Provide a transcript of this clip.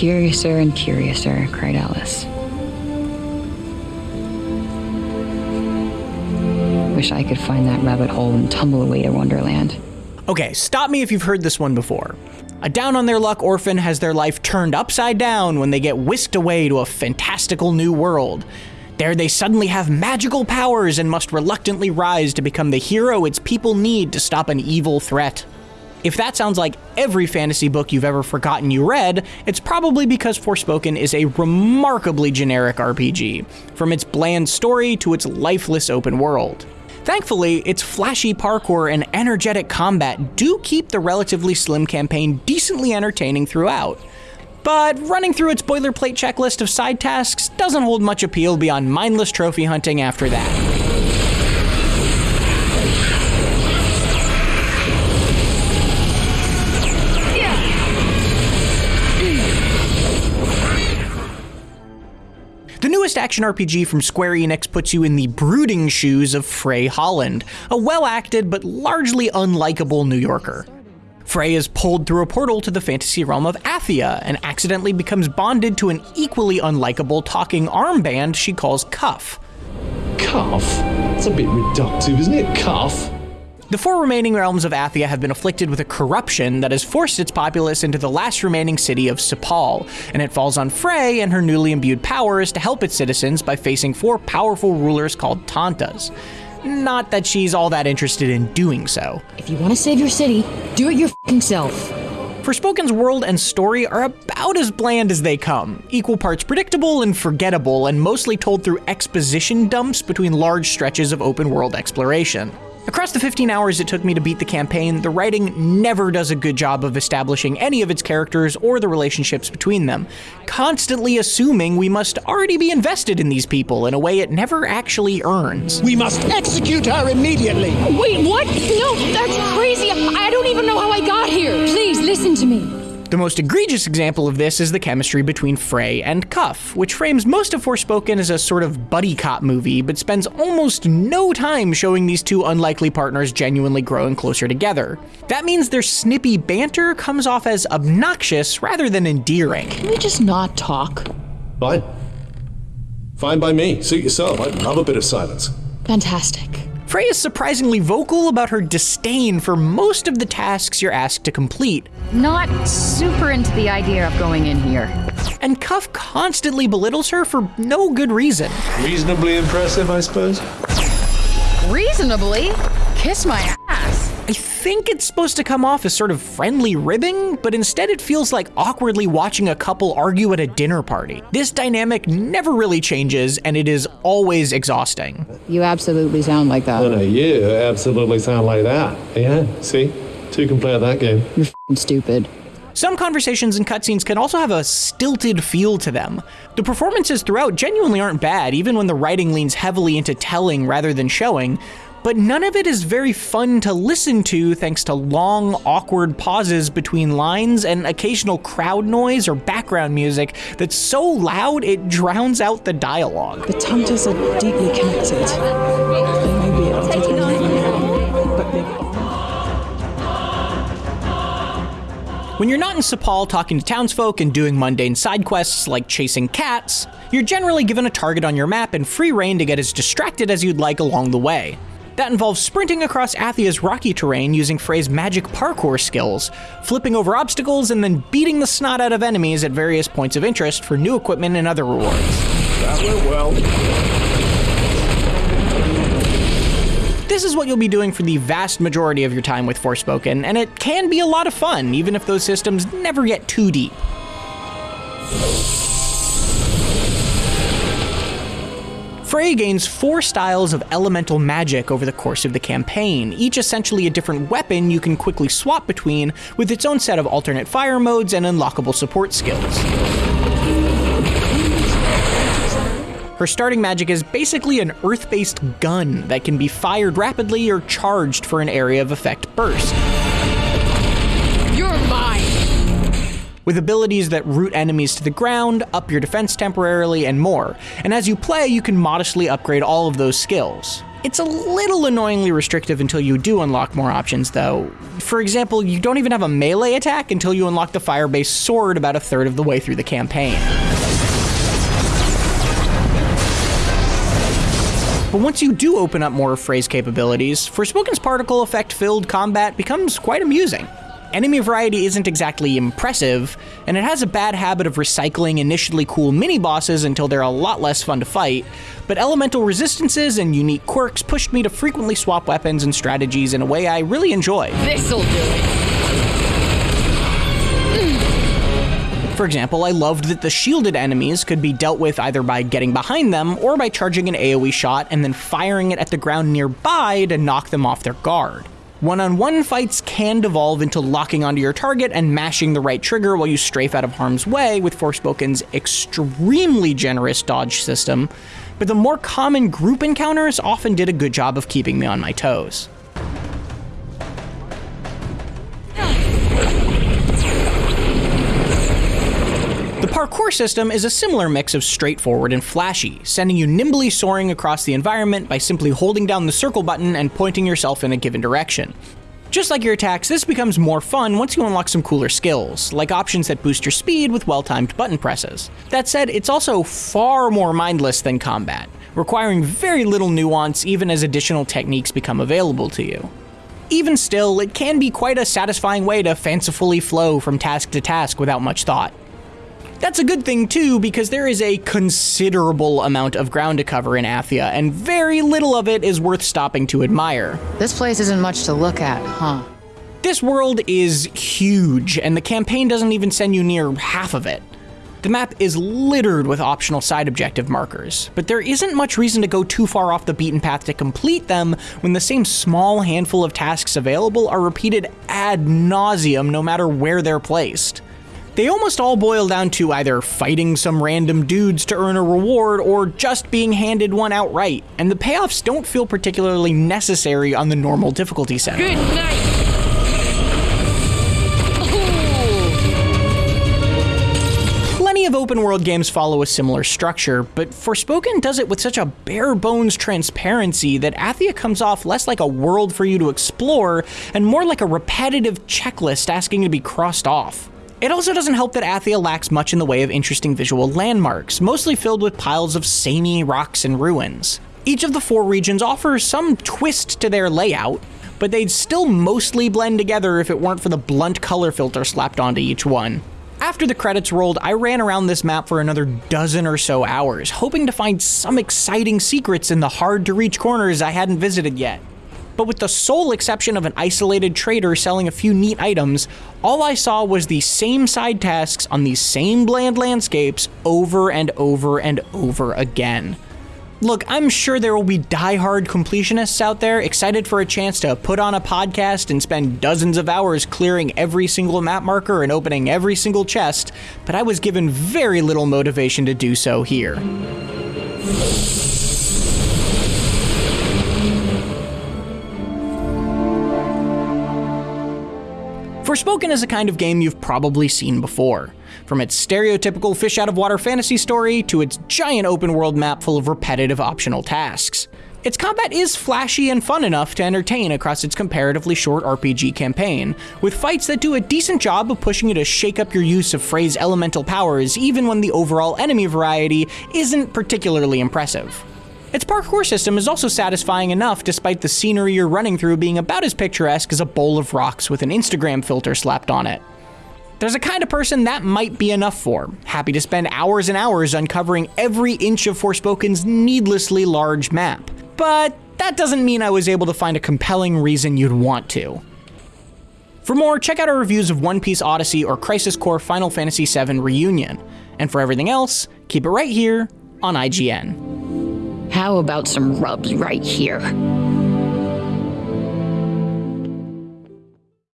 Curiouser and curiouser, cried Alice. Wish I could find that rabbit hole and tumble away to Wonderland. Okay, stop me if you've heard this one before. A down on their luck orphan has their life turned upside down when they get whisked away to a fantastical new world. There they suddenly have magical powers and must reluctantly rise to become the hero its people need to stop an evil threat. If that sounds like every fantasy book you've ever forgotten you read, it's probably because Forspoken is a remarkably generic RPG, from its bland story to its lifeless open world. Thankfully, its flashy parkour and energetic combat do keep the relatively slim campaign decently entertaining throughout. But running through its boilerplate checklist of side tasks doesn't hold much appeal beyond mindless trophy hunting after that. Action RPG from Square Enix puts you in the brooding shoes of Frey Holland, a well acted but largely unlikable New Yorker. Frey is pulled through a portal to the fantasy realm of Athia and accidentally becomes bonded to an equally unlikable talking armband she calls Cuff. Cuff? That's a bit reductive, isn't it? Cuff? The four remaining realms of Athia have been afflicted with a corruption that has forced its populace into the last remaining city of Cipal, and it falls on Frey and her newly imbued powers to help its citizens by facing four powerful rulers called Tantas. Not that she's all that interested in doing so. If you want to save your city, do it your fing self. Forspoken's world and story are about as bland as they come, equal parts predictable and forgettable, and mostly told through exposition dumps between large stretches of open world exploration. Across the 15 hours it took me to beat the campaign, the writing never does a good job of establishing any of its characters or the relationships between them, constantly assuming we must already be invested in these people in a way it never actually earns. We must execute her immediately! Wait, what? No, that's crazy. I don't even know how I got here. Please listen to me. The most egregious example of this is the chemistry between Frey and Cuff, which frames most of Forspoken as a sort of buddy cop movie, but spends almost no time showing these two unlikely partners genuinely growing closer together. That means their snippy banter comes off as obnoxious rather than endearing. Can we just not talk? Fine. Fine by me. Suit yourself. I love a bit of silence. Fantastic. Frey is surprisingly vocal about her disdain for most of the tasks you're asked to complete. Not super into the idea of going in here. And Cuff constantly belittles her for no good reason. Reasonably impressive, I suppose. Reasonably? Kiss my ass. I think it's supposed to come off as sort of friendly ribbing, but instead it feels like awkwardly watching a couple argue at a dinner party. This dynamic never really changes, and it is always exhausting. You absolutely sound like that. No, no, you absolutely sound like that. Yeah, see? Two can play at that game. You're stupid. Some conversations and cutscenes can also have a stilted feel to them. The performances throughout genuinely aren't bad, even when the writing leans heavily into telling rather than showing, but none of it is very fun to listen to thanks to long, awkward pauses between lines and occasional crowd noise or background music that's so loud it drowns out the dialogue. The Tantas are deeply connected. They may be able but they When you're not in Cipal talking to townsfolk and doing mundane side quests like chasing cats, you're generally given a target on your map and free reign to get as distracted as you'd like along the way. That involves sprinting across Athia's rocky terrain using Frey's magic parkour skills, flipping over obstacles, and then beating the snot out of enemies at various points of interest for new equipment and other rewards. That went well. This is what you'll be doing for the vast majority of your time with Forspoken, and it can be a lot of fun, even if those systems never get too deep. Frey gains four styles of elemental magic over the course of the campaign, each essentially a different weapon you can quickly swap between, with its own set of alternate fire modes and unlockable support skills. Her starting magic is basically an earth-based gun that can be fired rapidly or charged for an area of effect burst. You're mine. With abilities that root enemies to the ground, up your defense temporarily, and more. And as you play, you can modestly upgrade all of those skills. It's a little annoyingly restrictive until you do unlock more options, though. For example, you don't even have a melee attack until you unlock the fire-based sword about a third of the way through the campaign. But once you do open up more Frey's capabilities, Forspoken's particle effect filled combat becomes quite amusing. Enemy variety isn't exactly impressive, and it has a bad habit of recycling initially cool mini bosses until they're a lot less fun to fight, but elemental resistances and unique quirks pushed me to frequently swap weapons and strategies in a way I really enjoy. This'll do it. For example, I loved that the shielded enemies could be dealt with either by getting behind them or by charging an AoE shot and then firing it at the ground nearby to knock them off their guard. One-on-one fights can devolve into locking onto your target and mashing the right trigger while you strafe out of harm's way with Forspoken's extremely generous dodge system, but the more common group encounters often did a good job of keeping me on my toes. Parkour system is a similar mix of straightforward and flashy, sending you nimbly soaring across the environment by simply holding down the circle button and pointing yourself in a given direction. Just like your attacks, this becomes more fun once you unlock some cooler skills, like options that boost your speed with well-timed button presses. That said, it's also far more mindless than combat, requiring very little nuance even as additional techniques become available to you. Even still, it can be quite a satisfying way to fancifully flow from task to task without much thought. That's a good thing too, because there is a considerable amount of ground to cover in Athia, and very little of it is worth stopping to admire. This place isn't much to look at, huh? This world is huge, and the campaign doesn't even send you near half of it. The map is littered with optional side objective markers, but there isn't much reason to go too far off the beaten path to complete them when the same small handful of tasks available are repeated ad nauseum no matter where they're placed. They almost all boil down to either fighting some random dudes to earn a reward or just being handed one outright, and the payoffs don't feel particularly necessary on the normal difficulty setting. Good night. Plenty of open world games follow a similar structure, but Forspoken does it with such a bare bones transparency that Athia comes off less like a world for you to explore and more like a repetitive checklist asking to be crossed off. It also doesn't help that Athia lacks much in the way of interesting visual landmarks, mostly filled with piles of samey rocks and ruins. Each of the four regions offers some twist to their layout, but they'd still mostly blend together if it weren't for the blunt color filter slapped onto each one. After the credits rolled, I ran around this map for another dozen or so hours, hoping to find some exciting secrets in the hard to reach corners I hadn't visited yet. But with the sole exception of an isolated trader selling a few neat items, all I saw was the same side tasks on these same bland landscapes over and over and over again. Look, I'm sure there will be die-hard completionists out there excited for a chance to put on a podcast and spend dozens of hours clearing every single map marker and opening every single chest, but I was given very little motivation to do so here. Forspoken is a kind of game you've probably seen before. From its stereotypical fish out of water fantasy story to its giant open world map full of repetitive optional tasks. Its combat is flashy and fun enough to entertain across its comparatively short RPG campaign, with fights that do a decent job of pushing you to shake up your use of Frey's elemental powers even when the overall enemy variety isn't particularly impressive. Its parkour system is also satisfying enough despite the scenery you're running through being about as picturesque as a bowl of rocks with an Instagram filter slapped on it. There's a kind of person that might be enough for, happy to spend hours and hours uncovering every inch of Forspoken's needlessly large map. But that doesn't mean I was able to find a compelling reason you'd want to. For more, check out our reviews of One Piece Odyssey or Crisis Core Final Fantasy VII Reunion. And for everything else, keep it right here on IGN. How about some rubs right here?